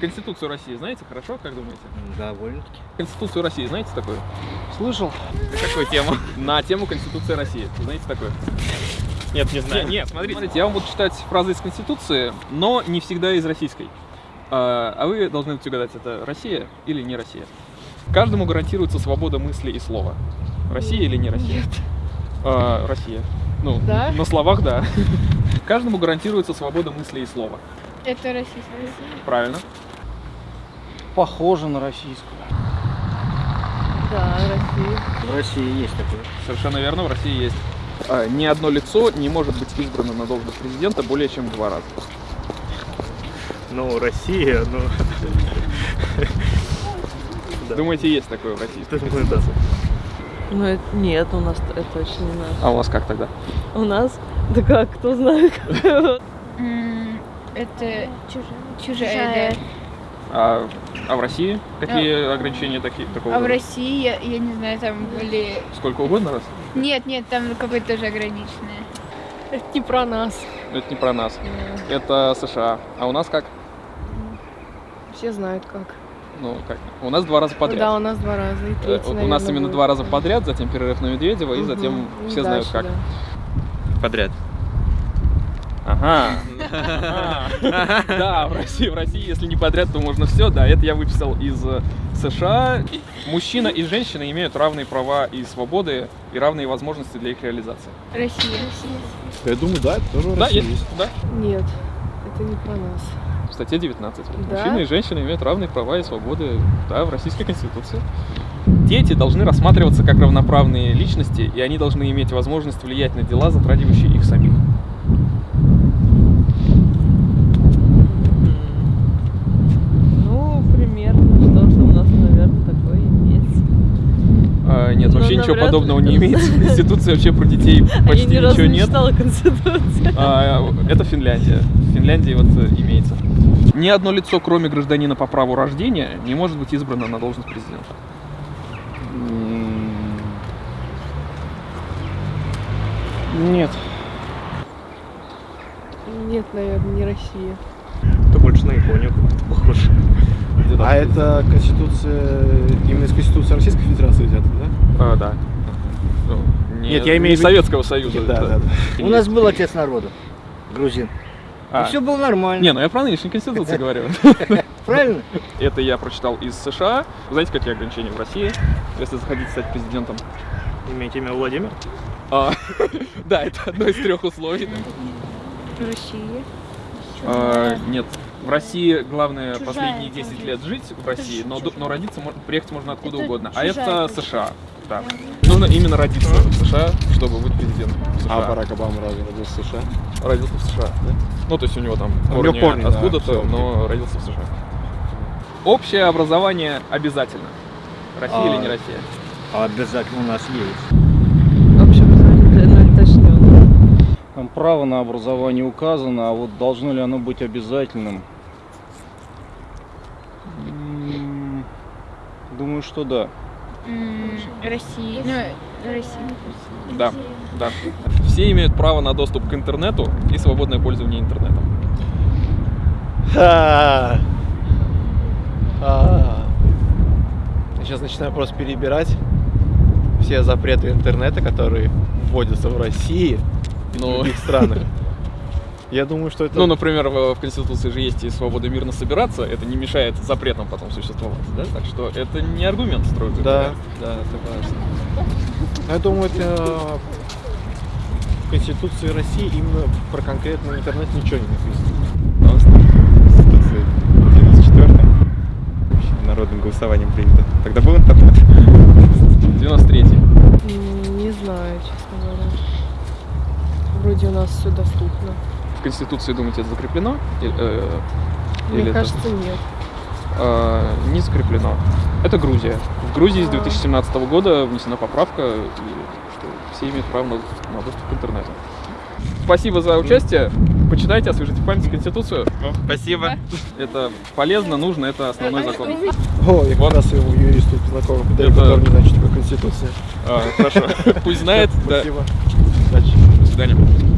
Конституцию России знаете хорошо, как думаете? Довольно-таки. Конституцию России знаете такую? Слышал? На какую тему? На тему Конституции России. Знаете такое? Нет, не знаю. нет, смотрите. Смотрите, я вам буду читать фразы из Конституции, но не всегда из российской. А а вы должны будете угадать, это Россия или не Россия. Каждому гарантируется свобода мысли и слова. Россия или не Россия? Нет. А, Россия. Ну, Да? на словах, да. Каждому гарантируется свобода мысли и слова. Это российская. Правильно. Похоже на российскую. Да, Россия. В России есть такое. Совершенно верно, в России есть. А, Ни одно лицо не может быть избрано на должность президента более чем два раза. Ну, Россия, ну... Да. Думаете, есть такое в России? Ну, это, нет, у нас это точно не наш. А у вас как тогда? У нас? Да как, кто знает. Это Чужая. чужая, да. А, а в России какие ограничения такие, такого? А в? России, я, я не знаю, там были... Сколько угодно раз? Нет, нет, там какое-то тоже ограниченное. Это не про нас. Это не про нас. Это США. А у нас как? Все знают как. Ну, как? У нас два раза Да, подряд. у нас два раза. И Э, третий, у нас наверное, именно будет. два раза подряд, затем перерыв на Медведева, и Мгм. затем И все знают дальше, как. да. Подряд. Ага. Да, в России, в России, если не подряд, то можно все. Да, это я выписал из э, США. Мужчина и женщина имеют равные права и свободы, и равные возможности для их реализации. Россия. Я думаю, да, это тоже Да, России есть, есть. да. Нет, это не про нас. В статье 19. Да? Мужчины и женщины имеют равные права и свободы да, в Российской Конституции. Дети должны рассматриваться как равноправные личности, и они должны иметь возможность влиять на дела, затрагивающие их самих. Ну, примерно что-то у нас, наверное, такое есть. А, нет, Ну, вообще ничего навряд подобного ли. не имеется. В Конституции вообще про детей я почти ничего не нет. читала Конституцию. А, это Финляндия. В Финляндии вот э, имеется. Ни одно лицо, кроме гражданина по праву рождения, не может быть избрано на должность президента. Нет. Нет, наверное, не Россия. Это больше на Японию как-то А это Конституция, именно из Конституции Российской Федерации взята, да? А, да. Ну, не- Нет, я имею в виду- Советского Союза. Да, да, да. У нас был отец народа, грузин. А. И все было нормально. Не, ну я про нынешнюю конституцию говорю. Правильно? Это я прочитал из США. Вы знаете, какие ограничения в России, если захотите стать президентом? Имеете имя Владимир? А, Да, это одно из трех условий. Россия. А, Нет, в России главное Чужая последние 10 тоже. лет жить в России, но, ду- но родиться, мор- приехать можно откуда Это угодно. А чужая это. США. Да. Нужно именно родиться в США, чтобы быть президентом США. А Барак Обама разве родился в США? Родился в США, да? Ну, то есть у него там У него корни корни, да, откуда-то, всё, но родился в США. Общее образование обязательно. Россия А. или не Россия? А обязательно у нас есть. Вообще, ну, это точно. Там право на образование указано, а вот должно ли оно быть обязательным? Думаю, что да. Россия. Ну, Россия. Да, да. Все имеют право на доступ к интернету и свободное пользование интернетом. А. Я сейчас начинаю просто перебирать все запреты интернета, которые вводятся в России и в других странах. Я думаю, что это... Ну, например, в, в Конституции же есть и свобода мирно собираться, это не мешает запретам потом существовать, да? Так что это не аргумент, строго Да, говоря. да, согласен. Я думаю, это в Конституции России именно про конкретный интернет ничего не написано. Конституция 94 народным голосованием принято. Тогда был интернет? 93-й. М, Не знаю, честно. Вроде у нас все доступно. В Конституции, думаете, это закреплено? Э, Мне или это- кажется, нет. э, не закреплено. Это Грузия. В Грузии с 2017 года внесена поправка, что все имеют право на, на доступ к интернету. Спасибо за участие. Почитайте, освежите в памяти Конституцию. Спасибо. Это полезно, нужно, это основной закон. О, я Вот. как раз у юриста знакомых, да, Это- который не знает, что такое Конституция. А, хорошо. Пусть знает. Спасибо. Удачи. Afganım.